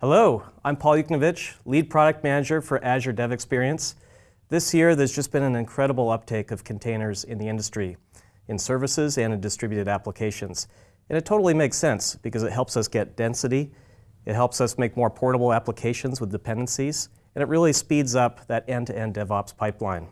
Hello, I'm Paul Yuknewicz, Lead Product Manager for Azure Dev Experience. This year, there's just been an incredible uptake of containers in the industry, in services and in distributed applications. And it totally makes sense because it helps us get density, it helps us make more portable applications with dependencies, and it really speeds up that end-to-end -end DevOps pipeline.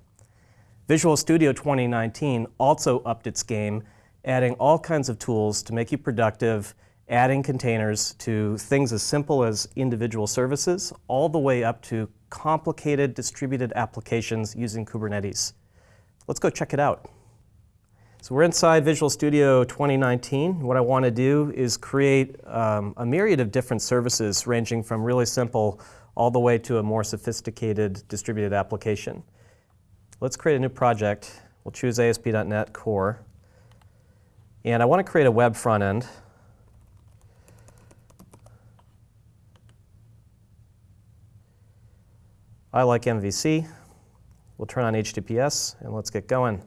Visual Studio 2019 also upped its game, adding all kinds of tools to make you productive adding containers to things as simple as individual services all the way up to complicated distributed applications using Kubernetes. Let's go check it out. So we're inside Visual Studio 2019. What I want to do is create um, a myriad of different services ranging from really simple all the way to a more sophisticated distributed application. Let's create a new project. We'll choose ASP.NET Core. And I want to create a web front end. I like MVC. We'll turn on HTTPS and let's get going.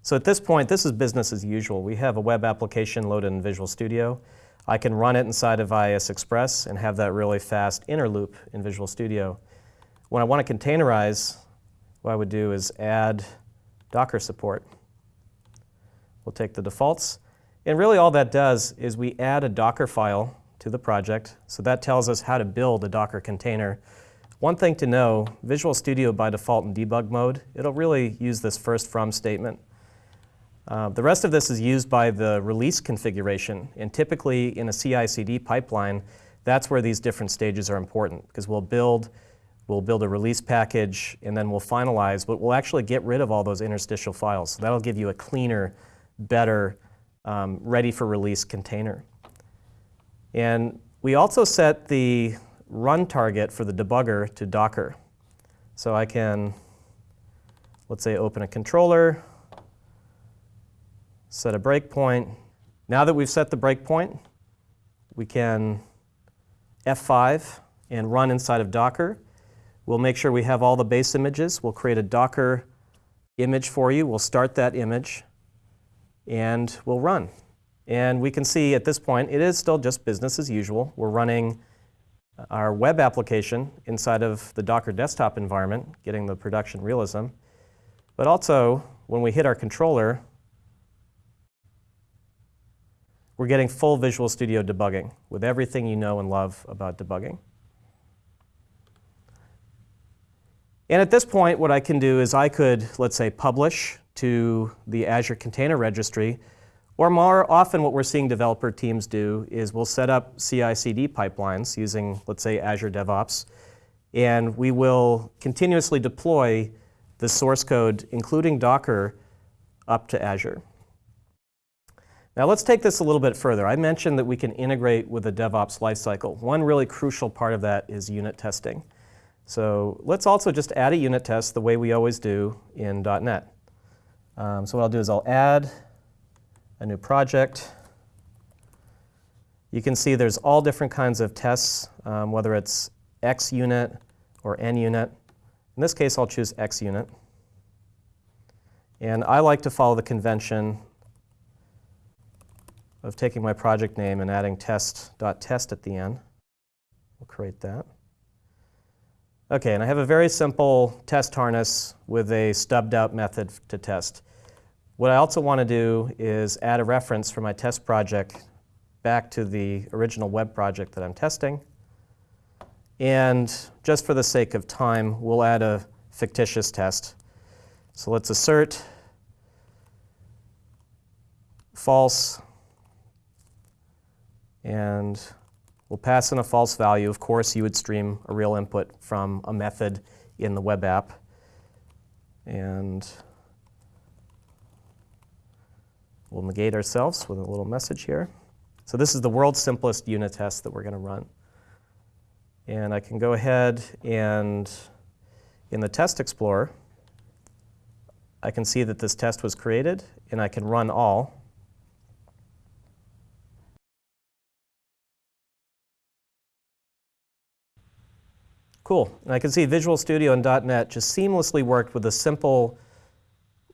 So at this point, this is business as usual. We have a web application loaded in Visual Studio. I can run it inside of IIS Express and have that really fast inner loop in Visual Studio. When I want to containerize, what I would do is add Docker support. We'll take the defaults. And really all that does is we add a Docker file to the project. So that tells us how to build a Docker container one thing to know, Visual Studio by default in debug mode, it'll really use this first from statement. Uh, the rest of this is used by the release configuration, and typically in a CI/CD pipeline, that's where these different stages are important, because we'll build, we'll build a release package, and then we'll finalize, but we'll actually get rid of all those interstitial files. So that'll give you a cleaner, better, um, ready for release container. And we also set the run target for the debugger to Docker. So I can, let's say, open a controller, set a breakpoint. Now that we've set the breakpoint, we can F5 and run inside of Docker. We'll make sure we have all the base images. We'll create a Docker image for you. We'll start that image, and we'll run. And we can see at this point, it is still just business as usual. We're running our web application inside of the Docker desktop environment, getting the production realism. But also, when we hit our controller, we're getting full Visual Studio debugging with everything you know and love about debugging. And at this point, what I can do is I could, let's say, publish to the Azure Container Registry or more often what we're seeing developer teams do is we'll set up CI/CD pipelines using, let's say, Azure DevOps, and we will continuously deploy the source code, including Docker, up to Azure. Now let's take this a little bit further. I mentioned that we can integrate with the DevOps lifecycle. One really crucial part of that is unit testing. So let's also just add a unit test the way we always do in .NET. Um, so what I'll do is I'll add a new project. You can see there's all different kinds of tests, um, whether it's xUnit or NUnit. In this case, I'll choose xUnit. And I like to follow the convention of taking my project name and adding test.test .test at the end. We'll create that. OK, and I have a very simple test harness with a stubbed out method to test. What I also want to do is add a reference for my test project back to the original web project that I'm testing. And just for the sake of time, we'll add a fictitious test. So let's assert false, and we'll pass in a false value. Of course, you would stream a real input from a method in the web app. And We'll negate ourselves with a little message here. So this is the world's simplest unit test that we're going to run. And I can go ahead and in the Test Explorer, I can see that this test was created, and I can run all. Cool. And I can see Visual Studio and .NET just seamlessly worked with a simple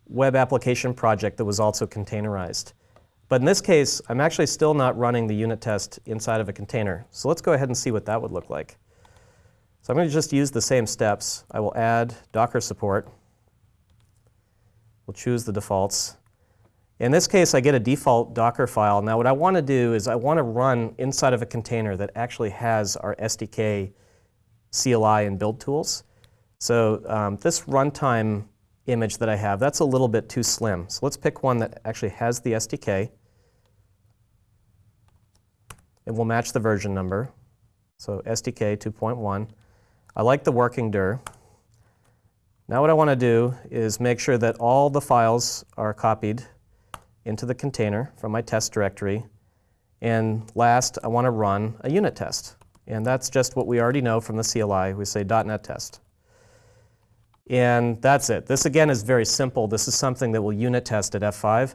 web application project that was also containerized. But in this case, I'm actually still not running the unit test inside of a container. So let's go ahead and see what that would look like. So I'm going to just use the same steps. I will add Docker support. We'll choose the defaults. In this case, I get a default Docker file. Now what I want to do is I want to run inside of a container that actually has our SDK CLI and build tools. So um, this runtime image that I have, that's a little bit too slim. So let's pick one that actually has the SDK. And we'll match the version number. So SDK 2.1. I like the working dir. Now what I want to do is make sure that all the files are copied into the container from my test directory. And last, I want to run a unit test. And that's just what we already know from the CLI. We say .NET test. And that's it. This, again, is very simple. This is something that we'll unit test at F5.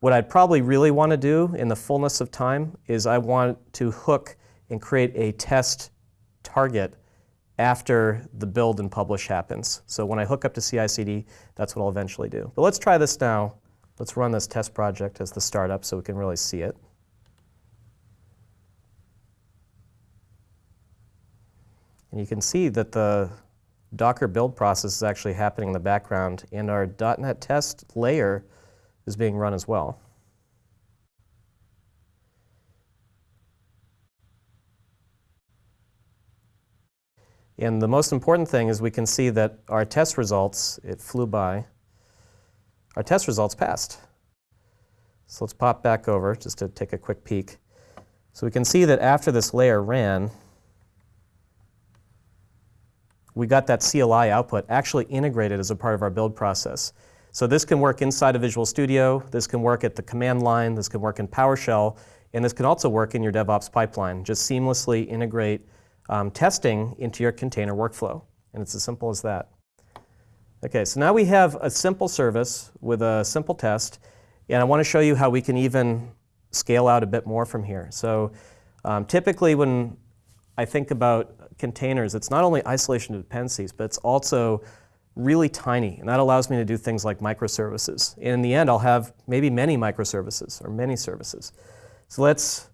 What I'd probably really want to do in the fullness of time is I want to hook and create a test target after the build and publish happens. So when I hook up to CI/CD, that's what I'll eventually do. But let's try this now. Let's run this test project as the startup so we can really see it. And you can see that the Docker build process is actually happening in the background, and our .NET test layer is being run as well. And the most important thing is we can see that our test results, it flew by, our test results passed. So let's pop back over just to take a quick peek. So we can see that after this layer ran, we got that CLI output actually integrated as a part of our build process. So this can work inside of Visual Studio, this can work at the command line, this can work in PowerShell, and this can also work in your DevOps pipeline. Just seamlessly integrate um, testing into your container workflow. And it's as simple as that. Okay, so now we have a simple service with a simple test, and I want to show you how we can even scale out a bit more from here. So um, typically when I think about containers, it's not only isolation of dependencies, but it's also really tiny. And that allows me to do things like microservices. And in the end, I'll have maybe many microservices or many services. So let's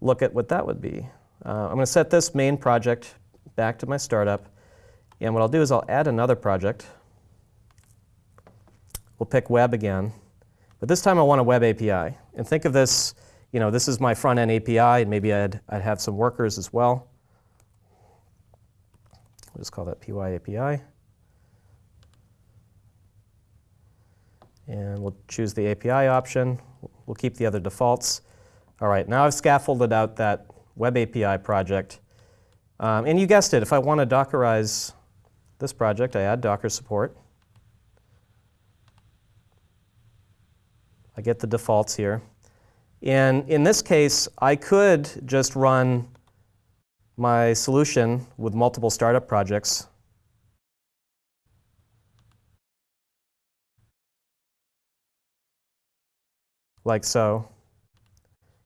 look at what that would be. Uh, I'm going to set this main project back to my startup. And what I'll do is I'll add another project. We'll pick web again. But this time I want a web API. And think of this, you know, this is my front-end API, and maybe I'd, I'd have some workers as well. We'll just call that py API. And we'll choose the API option. We'll keep the other defaults. All right, now I've scaffolded out that web API project. Um, and you guessed it, if I want to Dockerize this project, I add Docker support. I get the defaults here. And in this case, I could just run my solution with multiple startup projects. Like so.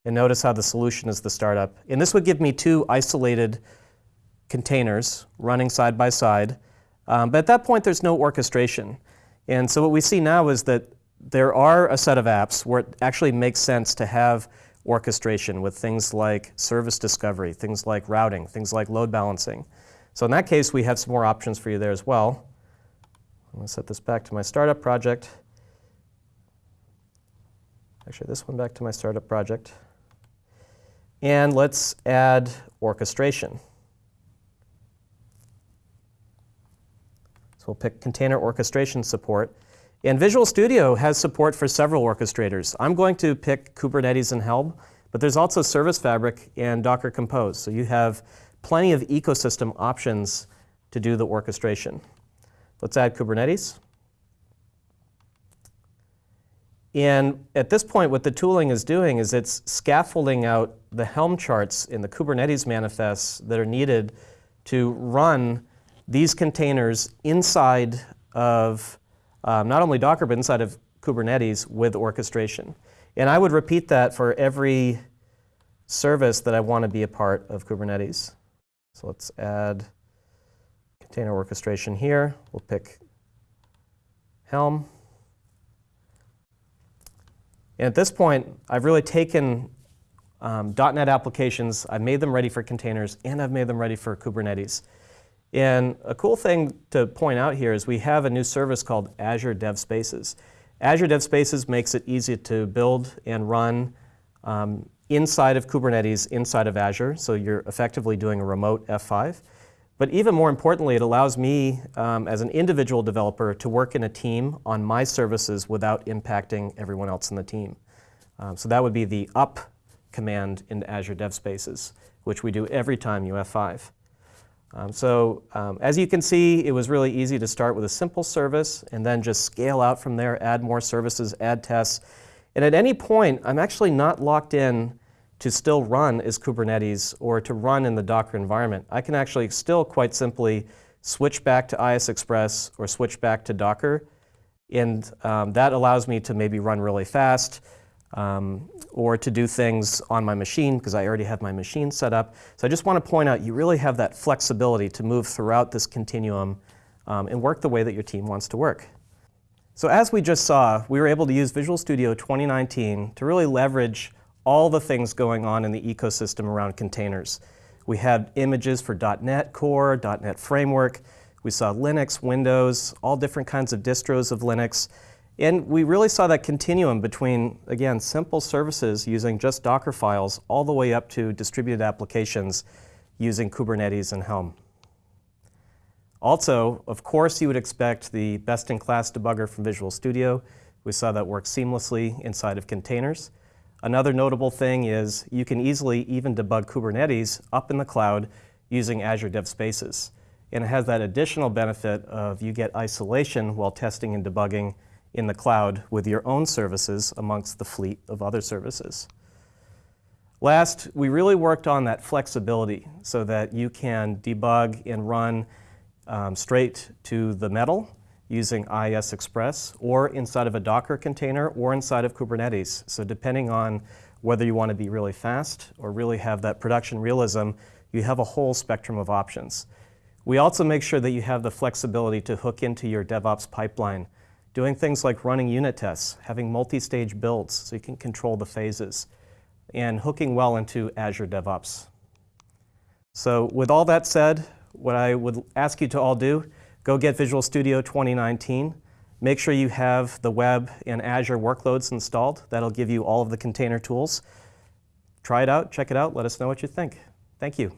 And notice how the solution is the startup. And this would give me two isolated containers running side by side. Um, but at that point, there's no orchestration. And so what we see now is that there are a set of apps where it actually makes sense to have orchestration with things like service discovery, things like routing, things like load balancing. So in that case, we have some more options for you there as well. I'm going to set this back to my startup project. Actually, this one back to my startup project. And let's add orchestration. So we'll pick container orchestration support. And Visual Studio has support for several orchestrators. I'm going to pick Kubernetes and Helm, but there's also Service Fabric and Docker Compose. So you have plenty of ecosystem options to do the orchestration. Let's add Kubernetes. And at this point, what the tooling is doing is it's scaffolding out the Helm charts in the Kubernetes manifests that are needed to run these containers inside of um, not only Docker, but inside of Kubernetes with orchestration. And I would repeat that for every service that I want to be a part of Kubernetes. So let's add container orchestration here. We'll pick Helm. And at this point, I've really taken um, .NET applications, I've made them ready for containers, and I've made them ready for Kubernetes. And a cool thing to point out here is we have a new service called Azure Dev Spaces. Azure Dev Spaces makes it easy to build and run um, inside of Kubernetes, inside of Azure, so you're effectively doing a remote F5. But even more importantly, it allows me um, as an individual developer to work in a team on my services without impacting everyone else in the team. Um, so that would be the up command in Azure Dev Spaces, which we do every time you F5. Um, so um, as you can see, it was really easy to start with a simple service and then just scale out from there, add more services, add tests. And at any point, I'm actually not locked in to still run as Kubernetes or to run in the Docker environment. I can actually still quite simply switch back to IIS Express or switch back to Docker. And um, that allows me to maybe run really fast um, or to do things on my machine because I already have my machine set up. So I just want to point out you really have that flexibility to move throughout this continuum um, and work the way that your team wants to work. So as we just saw, we were able to use Visual Studio 2019 to really leverage all the things going on in the ecosystem around containers. We had images for .NET Core, .NET Framework. We saw Linux, Windows, all different kinds of distros of Linux. And we really saw that continuum between, again, simple services using just Docker files all the way up to distributed applications using Kubernetes and Helm. Also, of course, you would expect the best-in-class debugger from Visual Studio. We saw that work seamlessly inside of containers. Another notable thing is you can easily even debug Kubernetes up in the cloud using Azure Dev Spaces. And it has that additional benefit of you get isolation while testing and debugging in the cloud with your own services amongst the fleet of other services. Last, we really worked on that flexibility so that you can debug and run um, straight to the metal using IIS Express or inside of a Docker container or inside of Kubernetes. So depending on whether you want to be really fast or really have that production realism, you have a whole spectrum of options. We also make sure that you have the flexibility to hook into your DevOps pipeline, doing things like running unit tests, having multi-stage builds so you can control the phases, and hooking well into Azure DevOps. So with all that said, what I would ask you to all do Go get Visual Studio 2019. Make sure you have the web and Azure workloads installed. That'll give you all of the container tools. Try it out, check it out, let us know what you think. Thank you.